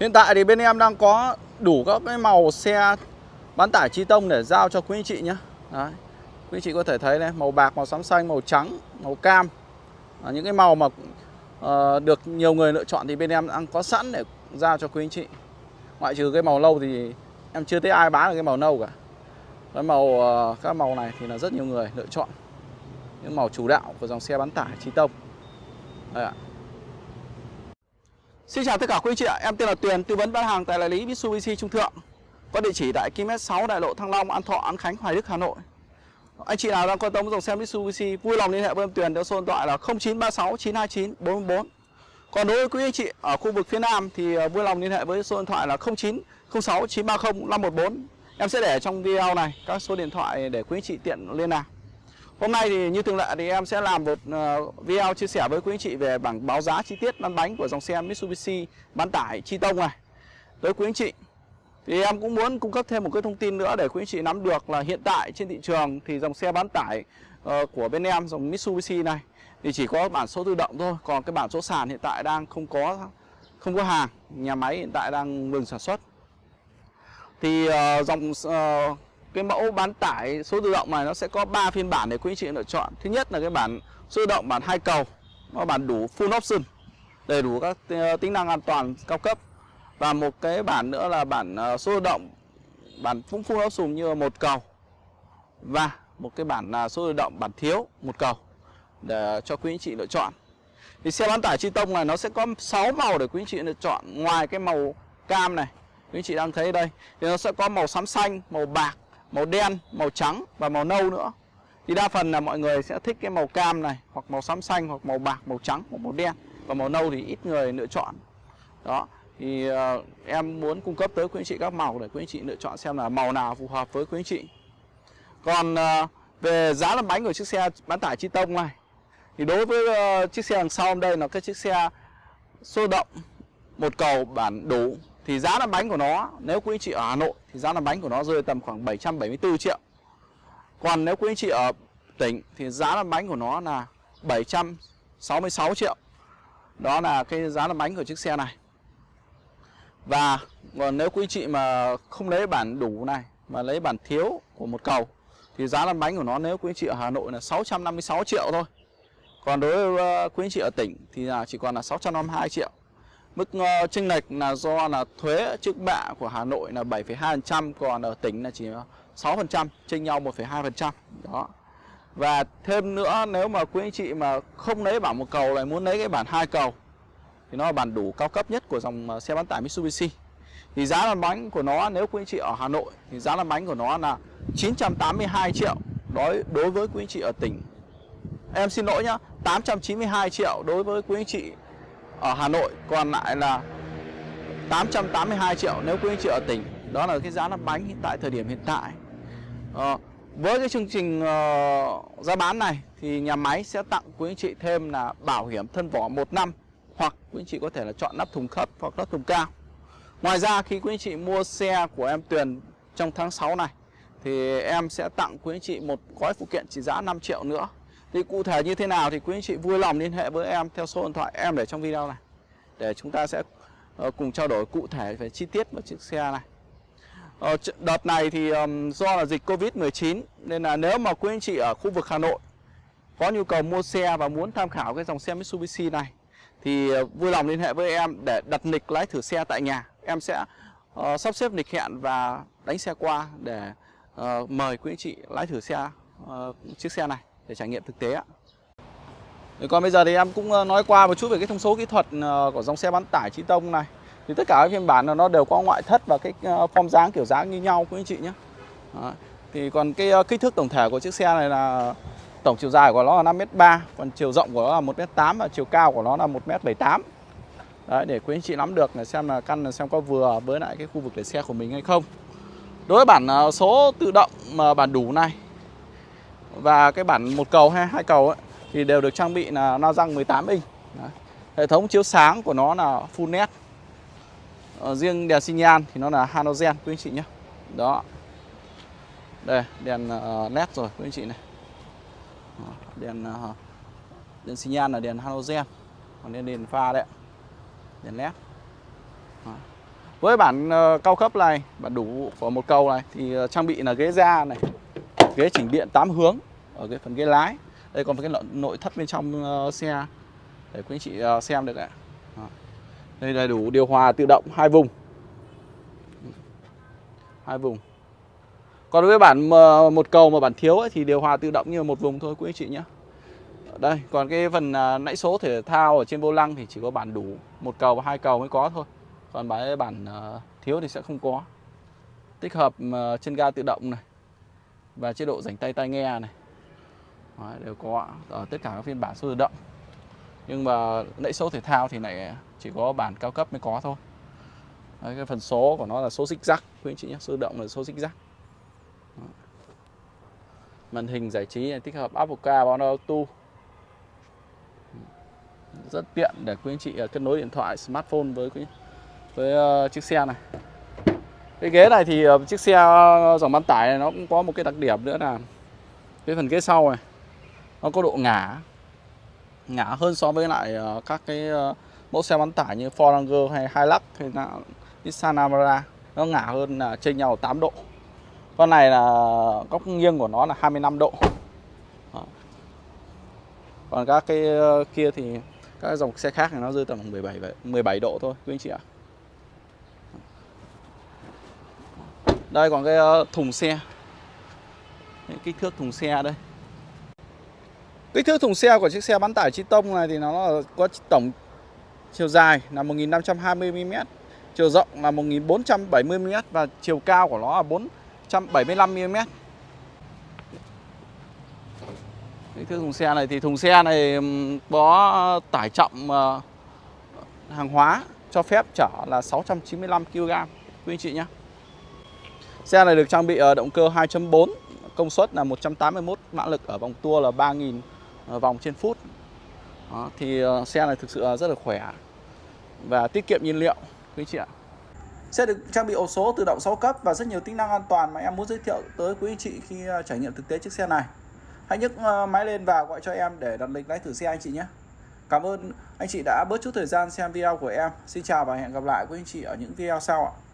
Hiện tại thì bên em đang có đủ các cái màu xe bán tải chi tông để giao cho quý anh chị nhé Đấy. Quý anh chị có thể thấy này, màu bạc, màu xám xanh, màu trắng, màu cam. À, Những cái màu mà uh, được nhiều người lựa chọn thì bên em đang có sẵn để giao cho quý anh chị. Ngoại trừ cái màu nâu thì em chưa thấy ai bán được cái màu nâu cả. Cái màu uh, các màu này thì là rất nhiều người lựa chọn. Những màu chủ đạo của dòng xe bán tải chi tông. Đây ạ. Xin chào tất cả quý anh chị ạ, em tên là Tuyền, tư vấn bán hàng tại đại lý Mitsubishi Trung Thượng. Có địa chỉ tại km 6 đại lộ Thăng Long, An Thọ, An Khánh, Hoài Đức, Hà Nội. Anh chị nào đang quan tâm dòng xe Mitsubishi vui lòng liên hệ với em Tuyền theo số điện thoại là 0936 929 444 Còn đối với quý anh chị ở khu vực phía Nam thì ờ, vui lòng liên hệ với số điện thoại là 0906 930 514 Em sẽ để trong video này các số điện thoại để quý anh chị tiện liên lạc. Hôm nay thì như thường lệ thì em sẽ làm một ờ, video chia sẻ với quý anh chị về bảng báo giá chi tiết lăn bánh của dòng xe Mitsubishi bán tải chi tông này tới quý anh chị. Thì em cũng muốn cung cấp thêm một cái thông tin nữa để quý anh chị nắm được là hiện tại trên thị trường thì dòng xe bán tải ờ, của bên em dòng Mitsubishi này thì chỉ có bản số tự động thôi, còn cái bản số sàn hiện tại đang không có không có hàng, nhà máy hiện tại đang ngừng sản xuất. Thì ờ, dòng cái mẫu bán tải số tự động này nó sẽ có 3 phiên bản để quý anh chị lựa chọn. Thứ nhất là cái bản số tự động, bản hai cầu, nó bản đủ full option, đầy đủ các ờ, tính năng an toàn cao cấp. Và một cái bản nữa là bản ờ, số tự động, bản cũng full option như một cầu. Và một cái bản là số tự động, bản thiếu một cầu để cho quý anh chị lựa chọn. Thì xe bán tải chi tông này nó sẽ có 6 màu để quý anh chị lựa chọn. Ngoài cái màu cam này, quý anh chị đang thấy đây, thì nó sẽ có màu xám xanh, màu bạc màu đen, màu trắng và màu nâu nữa. Thì đa phần là mọi người sẽ thích cái màu cam này Hoặc màu xám xanh, hoặc màu bạc, màu trắng, hoặc màu đen. Và màu nâu thì ít người lựa chọn. Đó Thì uh, em muốn cung cấp tới quý anh chị các màu để quý anh chị lựa chọn xem là màu nào phù hợp với quý anh chị. Còn uh, về giá làm bánh của chiếc xe bán tải chi tông này Thì đối với uh, chiếc xe đằng sau đây là cái chiếc xe sôi động một cầu bản đủ thì giá làm bánh của nó, nếu quý anh chị ở Hà Nội thì giá làm bánh của nó rơi tầm khoảng 774 triệu. Còn nếu quý anh chị ở tỉnh thì giá làm bánh của nó là 766 triệu. Đó là cái giá làm bánh của chiếc xe này. Và còn nếu quý anh chị mà không lấy bản đủ này, mà lấy bản thiếu của một cầu, thì giá làm bánh của nó nếu quý anh chị ở Hà Nội là 656 triệu thôi. Còn đối với ờ, quý anh chị ở tỉnh thì là chỉ còn là 652 triệu. Mức uh, chênh lệch là do là thuế trước bạ của Hà Nội là 7,2% còn ở tỉnh là chỉ 6%, chênh nhau 1,2%. Đó. Và thêm nữa nếu mà quý anh chị mà không lấy bản một cầu lại muốn lấy cái bản hai cầu thì nó là bản đủ cao cấp nhất của dòng ờ, xe bán tải Mitsubishi. Thì giá lăn bánh của nó nếu quý anh chị ở Hà Nội thì giá lăn bánh của nó là 982 triệu đối đối với quý anh chị ở tỉnh. Em xin lỗi nhá, 892 triệu đối với quý anh chị ở Hà Nội còn lại là 882 triệu nếu quý anh chị ở tỉnh. Đó là cái giá lắp bánh hiện tại thời điểm hiện tại. À, với cái chương trình uh, giá bán này thì nhà máy sẽ tặng quý anh chị thêm là bảo hiểm thân vỏ một năm hoặc quý anh chị có thể là chọn nắp thùng thấp hoặc nắp thùng cao. Ngoài ra khi quý anh chị mua xe của em Tuyền trong tháng 6 này thì em sẽ tặng quý anh chị một gói phụ kiện trị giá 5 triệu nữa thì cụ thể như thế nào thì quý anh chị vui lòng liên hệ với em theo số điện thoại em để trong video này để chúng ta sẽ ờ, cùng trao đổi cụ thể về chi tiết của chiếc xe này. Ờ, đợt này thì do là dịch Covid-19 nên là nếu mà quý anh chị ở khu vực Hà Nội có nhu cầu mua xe và muốn tham khảo cái dòng xe Mitsubishi này thì ờ, vui lòng liên hệ với em để đặt lịch lái thử xe tại nhà. Em sẽ uh, sắp xếp lịch hẹn và đánh xe qua để uh, mời quý anh chị lái thử xe uh, chiếc xe này để trải nghiệm thực tế ạ. Còn bây giờ thì em cũng ờ, nói qua một chút về cái thông số kỹ thuật ờ, của dòng xe bán tải Trí Tông này. Thì tất cả các phiên bản nó đều có ngoại thất và cái ờ, form dáng kiểu dáng như nhau quý anh chị nhé. Đó. Thì còn cái kích thước tổng thể của chiếc xe này là tổng chiều dài của nó là 5m3, còn chiều rộng của nó là 1m8 và chiều cao của nó là 1m78. Đấy, để quý anh chị nắm được là xem là căn là xem có vừa với lại cái khu vực để xe của mình hay không. Đối với bản số tự động mà bản đủ này và cái bản một cầu hay hai cầu ấy, thì đều được trang bị là na răng 18 inch. Đấy. Hệ thống chiếu sáng của nó là full LED. Ờ, riêng đèn xi nhan thì nó là halogen quý anh chị nhé. Đó. Đây, đèn ờ, LED rồi quý anh chị này. Đèn ờ, đèn xi nhan là đèn halogen. Còn đèn đèn pha đấy. Đèn LED. Đó. với bản ờ, cao cấp này bản đủ của một cầu này thì trang bị là ghế da này ghế chỉnh điện 8 hướng ở cái phần ghế lái. Đây còn cái nội thất bên trong ờ, xe. Để quý anh chị ờ, xem được ạ. Đây đầy đủ điều hòa tự động hai vùng. Hai vùng. Còn với bản một cầu mà bản thiếu ấy, thì điều hòa tự động như một vùng thôi quý anh chị nhé. Đây còn cái phần ờ, nãy số thể thao ở trên vô lăng thì chỉ có bản đủ một cầu và hai cầu mới có thôi. Còn bản bản thiếu thì sẽ không có. Tích hợp chân ga tự động này và chế độ rảnh tay tai nghe này. Đấy, đều có ở tất cả các phiên bản số tự động. Nhưng mà nãy số thể thao thì lại chỉ có bản cao cấp mới có thôi. Đấy, cái phần số của nó là số xích rắc quý anh chị nhé. Số tự động là số xích rắc màn hình giải trí này tích hợp Apple Car Auto. Rất tiện để quý anh chị à, kết nối điện thoại smartphone với quý với uh, chiếc xe này cái ghế này thì ờ, chiếc xe ờ, dòng bán tải này nó cũng có một cái đặc điểm nữa là cái phần ghế sau này nó có độ ngả ngả hơn so với lại ờ, các cái mẫu xe bán tải như Ford Ranger hay Hilux hay là Nissan Navara nó ngả hơn là chênh nhau 8 độ. Con này là góc nghiêng của nó là 25 độ. Còn các cái kia thì các dòng xe khác thì nó rơi tầm 17 17 độ thôi, quý anh chị ạ. Đây, còn cái ờ, thùng xe. Kích thước thùng xe đây. Kích thước thùng xe của chiếc xe bán tải chi tông này thì nó có tổng chiều dài là 1520 mm chiều rộng là 1470 mm và chiều cao của nó là 475 mm kích thước thùng xe này thì thùng xe này có tải trọng ờ, hàng hóa cho phép chở là 695 kg quý anh chị nhé Xe này được trang bị ờ, động cơ 2.4 công suất là 181 mã lực ở vòng tua là 3.000 ờ, vòng trên phút Đó, thì ờ, xe này thực sự rất là khỏe và tiết kiệm nhiên liệu quý anh chị ạ Xe được trang bị ổ số tự động 6 cấp và rất nhiều tính năng an toàn mà em muốn giới thiệu tới quý anh chị khi trải nghiệm thực tế chiếc xe này Hãy nhấc máy lên và gọi cho em để đặt lịch lái thử xe anh chị nhé. Cảm ơn anh chị đã bớt chút thời gian xem video của em. Xin chào và hẹn gặp lại quý anh chị ở những video sau ạ.